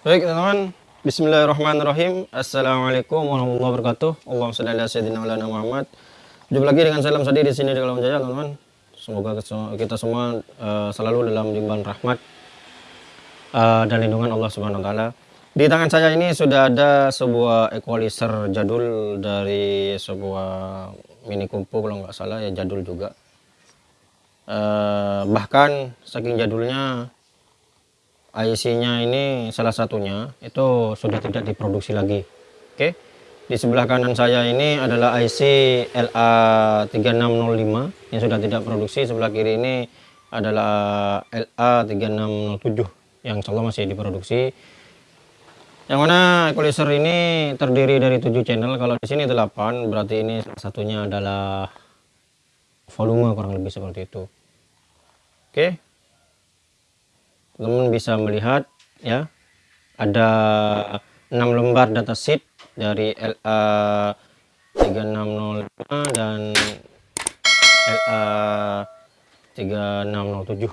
Baik teman-teman, Bismillahirrahmanirrahim. Assalamualaikum warahmatullahi wabarakatuh. Allahumma shalli ala sayyidina Muhammad. Jumpa lagi dengan salam sadi di sini di Kalam Jaya, teman-teman. Semoga kita semua uh, selalu dalam limpahan rahmat uh, dan lindungan Allah Subhanahu wa taala. Di tangan saya ini sudah ada sebuah equalizer jadul dari sebuah mini kumpu kalau nggak salah ya jadul juga. Uh, bahkan saking jadulnya IC-nya ini salah satunya itu sudah tidak diproduksi lagi. Oke. Di sebelah kanan saya ini adalah IC LA3605 yang sudah tidak produksi. Sebelah kiri ini adalah LA3607 yang insya masih diproduksi. Yang mana equalizer ini terdiri dari 7 channel. Kalau di sini 8, berarti ini salah satunya adalah volume kurang lebih seperti itu. Oke teman bisa melihat ya ada 6 lembar data sheet dari LA 3605 dan LA 3607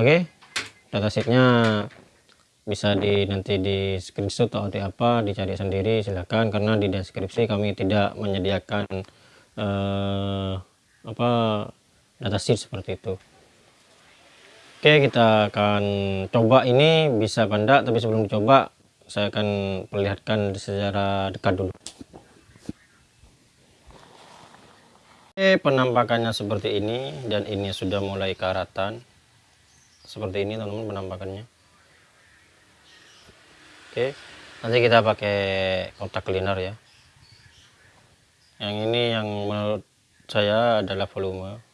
oke data sheetnya bisa di nanti di screenshot atau di apa dicari sendiri silahkan karena di deskripsi kami tidak menyediakan eh, apa data sheet seperti itu Oke kita akan coba. Ini bisa banda tapi sebelum dicoba saya akan perlihatkan secara dekat dulu. Oke penampakannya seperti ini dan ini sudah mulai karatan seperti ini teman-teman penampakannya. Oke nanti kita pakai kotak cleaner ya. Yang ini yang menurut saya adalah volume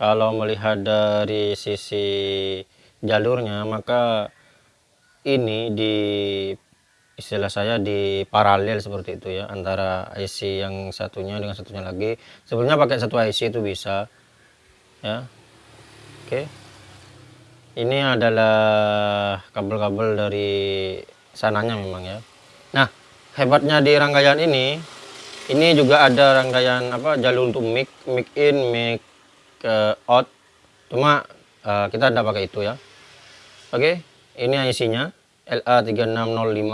kalau melihat dari sisi jalurnya maka ini di istilah saya di paralel seperti itu ya antara IC yang satunya dengan satunya lagi. Sebenarnya pakai satu IC itu bisa ya. Oke. Ini adalah kabel-kabel dari sananya memang ya. Nah hebatnya di rangkaian ini ini juga ada rangkaian apa jalur untuk mic mic in mic ke out. Cuma uh, kita tidak pakai itu ya. Oke ini IC-nya LA3605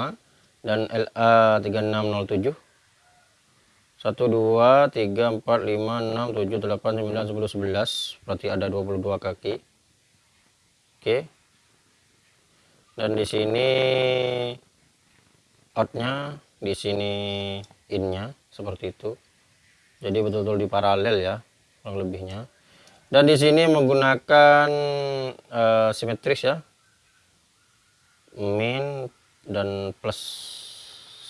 dan LA3607 1 2 3 4 5 6 7 8 9 10 11 berarti ada 22 kaki. Oke. Dan di sini outnya di sini innya seperti itu. Jadi betul-betul di paralel ya kurang lebihnya dan di sini menggunakan uh, simetris ya. Min dan plus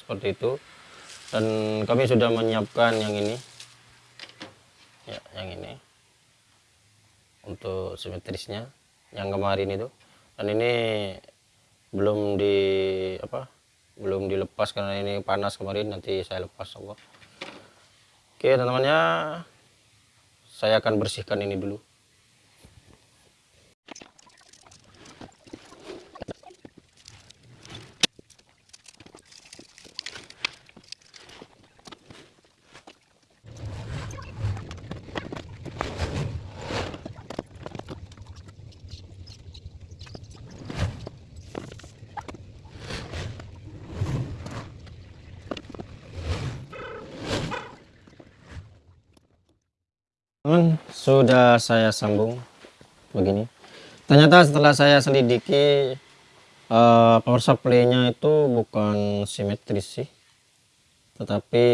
seperti itu. Dan kami sudah menyiapkan yang ini. Ya yang ini. Untuk simetrisnya yang kemarin itu. Dan ini belum di apa belum dilepas karena ini panas kemarin nanti saya lepas Allah. Oke teman-teman ya saya akan bersihkan ini dulu teman sudah saya sambung. Begini. Ternyata setelah saya selidiki uh, power supply nya itu bukan simetris sih. Tetapi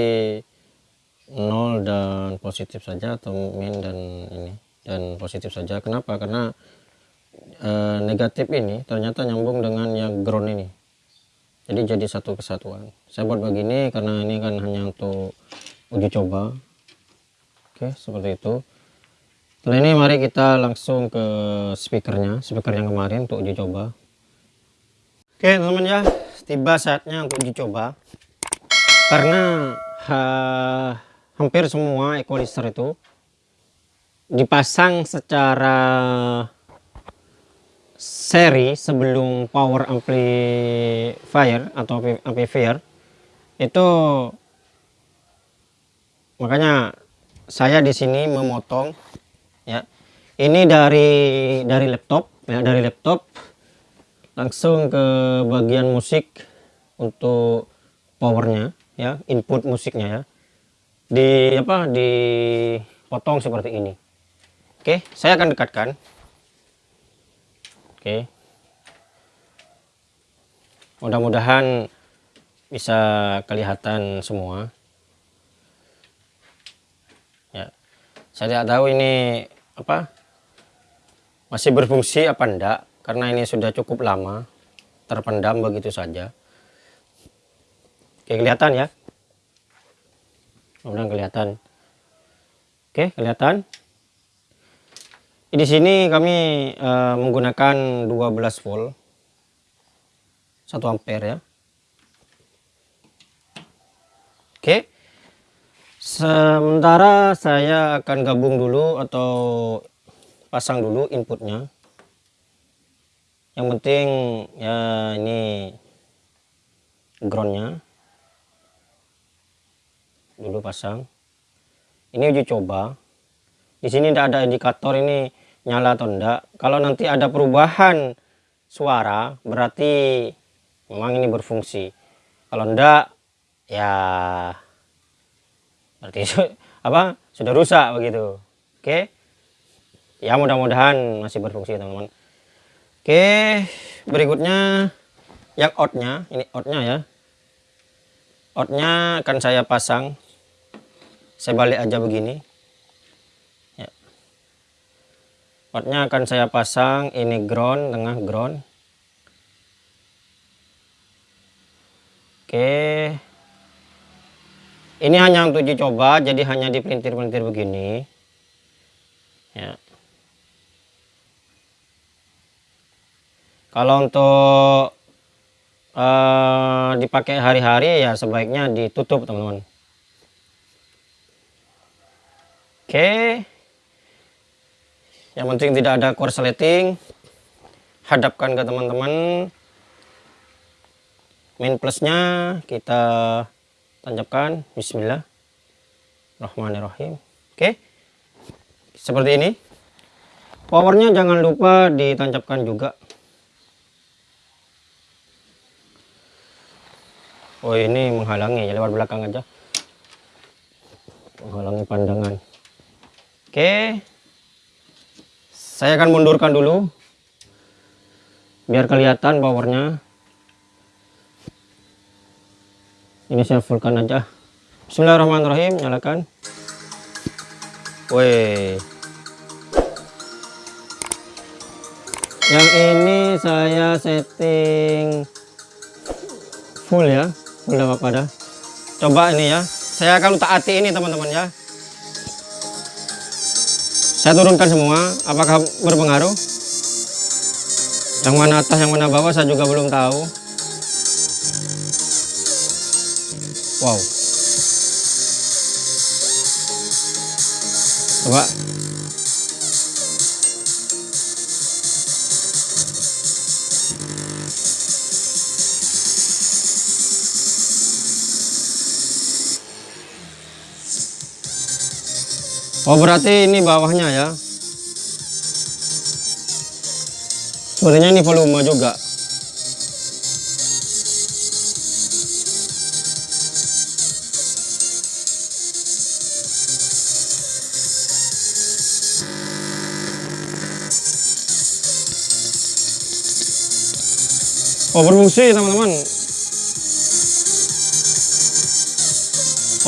nol dan positif saja atau min dan ini dan positif saja. Kenapa? Karena uh, negatif ini ternyata nyambung dengan yang ground ini. Jadi jadi satu kesatuan. Saya buat begini karena ini kan hanya untuk uji coba Oke seperti itu. Setelah ini mari kita langsung ke speakernya speaker yang kemarin untuk uji coba. Oke teman-teman ya tiba saatnya untuk uji coba. Karena ha, hampir semua equalizer itu dipasang secara seri sebelum power amplifier atau amplifier itu makanya saya di sini memotong ya. Ini dari dari laptop ya dari laptop. Langsung ke bagian musik untuk powernya ya input musiknya ya. Di apa dipotong seperti ini. Oke saya akan dekatkan. Oke. Mudah-mudahan bisa kelihatan semua saya tidak tahu ini apa masih berfungsi apa enggak karena ini sudah cukup lama terpendam begitu saja Oke, kelihatan ya. Mudah kelihatan. Oke, kelihatan. Di sini kami uh, menggunakan 12 volt 1 ampere ya. Oke. Sementara saya akan gabung dulu atau pasang dulu inputnya. Yang penting ya ini groundnya. Dulu pasang. Ini uji coba. Di sini tidak ada indikator ini nyala atau enggak kalau nanti ada perubahan suara berarti memang ini berfungsi. Kalau enggak ya berarti apa sudah rusak begitu. Oke. Ya mudah-mudahan masih berfungsi teman-teman. Oke berikutnya yang outnya ini outnya ya. Outnya akan saya pasang. Saya balik aja begini. Ya. Potnya akan saya pasang ini ground tengah ground. Oke ini hanya untuk dicoba jadi hanya dipelintir-pelintir begini ya kalau untuk uh, dipakai hari-hari ya sebaiknya ditutup teman-teman Oke. Yang penting tidak ada korsleting. Hadapkan ke teman-teman. Main plusnya kita tancapkan. Bismillah. Rahmanirrahim. Oke. Seperti ini. Powernya jangan lupa ditancapkan juga. Oh ini menghalangi ya lewat belakang aja. Menghalangi pandangan. Oke. Saya akan mundurkan dulu. Biar kelihatan powernya. Ini saya fullkan aja. Bismillahirrahmanirrahim. Nyalakan. Woi. Yang ini saya setting full ya. Full apa dah. Coba ini ya. Saya akan taati ini teman-teman ya saya turunkan semua apakah berpengaruh yang mana atas yang mana bawah saya juga belum tahu wow. Coba. Oh berarti ini bawahnya ya. Sebenarnya ini volume juga Oh berfungsi teman-teman.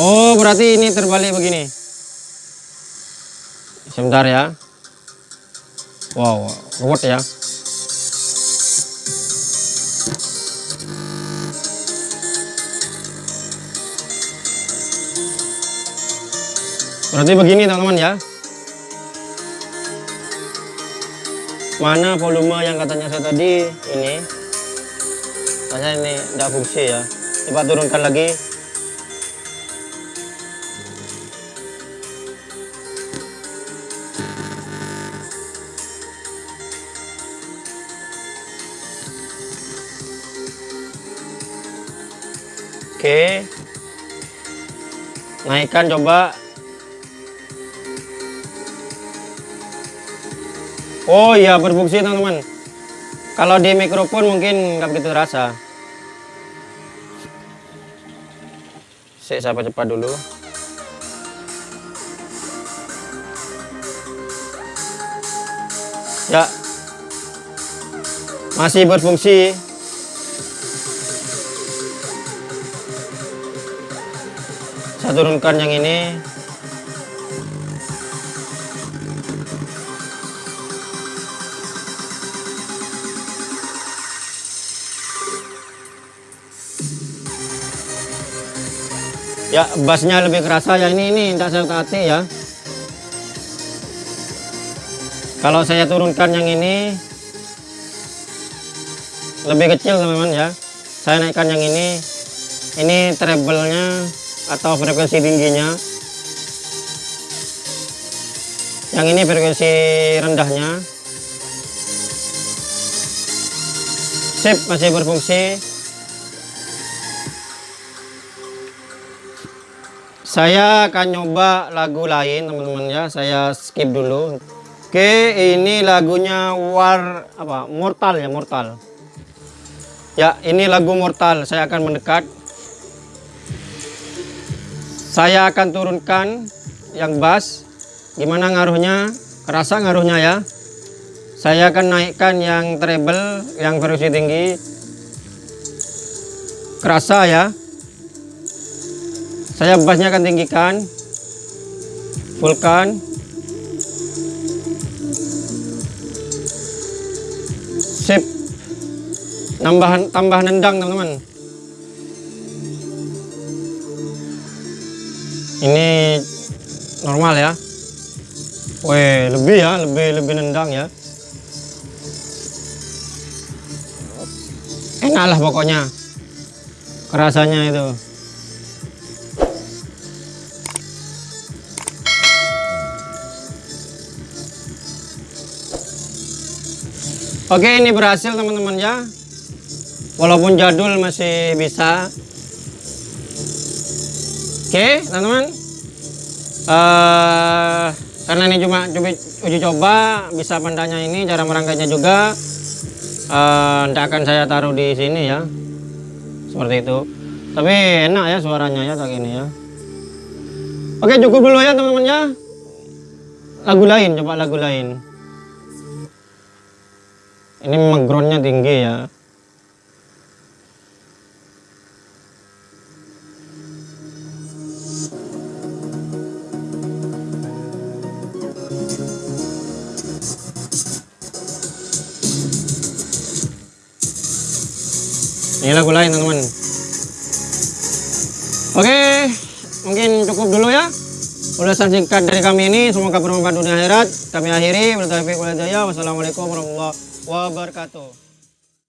Oh berarti ini terbalik begini. Sebentar ya. Wow ruwet ya. Berarti begini teman-teman ya. Mana volume yang katanya saya tadi? Ini saya ini tidak fungsi ya coba turunkan lagi Oke. Naikkan coba. Oh iya berfungsi teman-teman. kalau di mikrofon mungkin nggak begitu terasa saya sapa cepat dulu. Ya. Masih berfungsi. Saya turunkan yang ini ya bassnya lebih kerasa ya. Ini ini tidak saya hati ya. Kalau saya turunkan yang ini lebih kecil teman-teman ya. Saya naikkan yang ini. Ini treble-nya atau frekuensi tingginya. Yang ini frekuensi rendahnya. Sip masih berfungsi saya akan nyoba lagu lain teman-teman ya. Saya skip dulu. Oke ini lagunya war apa? Mortal ya mortal. Ya ini lagu mortal. Saya akan mendekat. Saya akan turunkan yang bass. Gimana ngaruhnya? Kerasa ngaruhnya ya. Saya akan naikkan yang treble yang frekuensi tinggi. Kerasa ya saya bassnya akan tinggikan. Fullkan. Sip. Tambahan tambah nendang teman-teman. Ini normal ya. Weh lebih ya lebih lebih nendang ya. Enak lah pokoknya. Kerasanya itu Oke ini berhasil teman-teman ya. Walaupun jadul masih bisa. Oke teman-teman. Uh, Karena ini cuma uji coba Bisa pandanya ini cara merangkainya juga. Uh, akan saya taruh di sini ya. Seperti itu. Tapi enak ya suaranya ya kayak ini ya. Oke cukup dulu ya teman-teman ya. Lagu lain coba lagu lain ini memang groundnya tinggi ya. Ini lagu lain teman-teman. Oke mungkin cukup dulu ya ulasan singkat dari kami ini. Semoga bermanfaat dunia akhirat. Kami akhiri. Wassalamualaikum warahmatullahi wabarakatuh